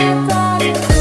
Everybody